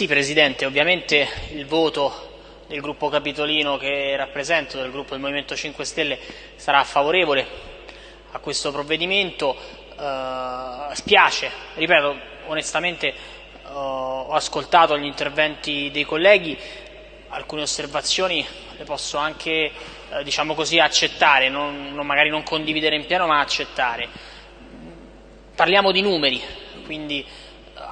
Sì, Presidente, ovviamente il voto del gruppo Capitolino che rappresento, del gruppo del Movimento 5 Stelle, sarà favorevole a questo provvedimento. Uh, spiace, ripeto, onestamente uh, ho ascoltato gli interventi dei colleghi, alcune osservazioni le posso anche uh, diciamo così, accettare, non, non, magari non condividere in pieno ma accettare. Parliamo di numeri, quindi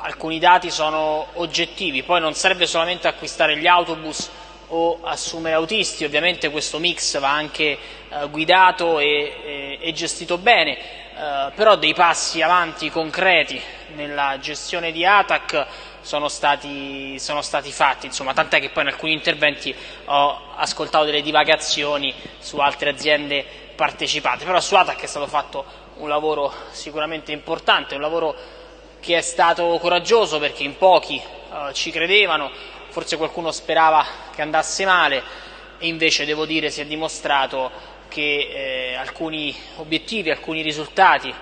alcuni dati sono oggettivi, poi non serve solamente acquistare gli autobus o assumere autisti, ovviamente questo mix va anche eh, guidato e, e, e, gestito bene, eh, però dei passi avanti concreti nella gestione di ATAC sono stati, sono stati fatti, insomma, tant'è che poi in alcuni interventi ho ascoltato delle divagazioni su altre aziende partecipate, però su ATAC è stato fatto un lavoro sicuramente importante, un lavoro che è stato coraggioso perché in pochi eh, ci credevano, forse qualcuno sperava che andasse male e invece devo dire si è dimostrato che eh, alcuni obiettivi, alcuni risultati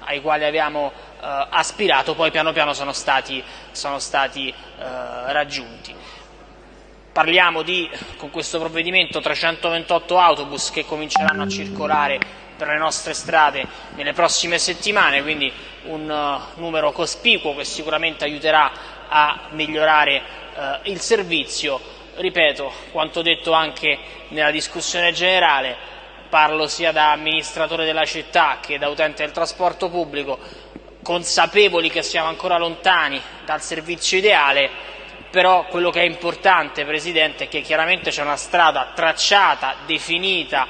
ai quali abbiamo eh, aspirato poi piano piano sono stati, sono stati eh, raggiunti. Parliamo di, con questo provvedimento, 328 autobus che cominceranno a circolare per le nostre strade nelle prossime settimane, quindi un uh, numero cospicuo che sicuramente aiuterà a migliorare uh, il servizio. Ripeto quanto detto anche nella discussione generale, parlo sia da amministratore della città che da utente del trasporto pubblico, consapevoli che siamo ancora lontani dal servizio ideale, però quello che è importante, Presidente, è che chiaramente c'è una strada tracciata, definita,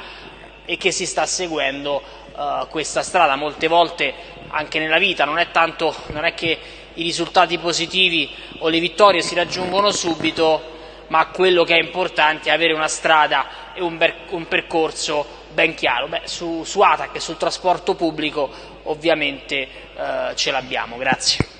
e che si sta seguendo uh, questa strada. Molte volte anche nella vita non è, tanto, non è che i risultati positivi o le vittorie si raggiungono subito, ma quello che è importante è avere una strada e un, un percorso ben chiaro. Beh, su, su ATAC e sul trasporto pubblico ovviamente uh, ce l'abbiamo. Grazie.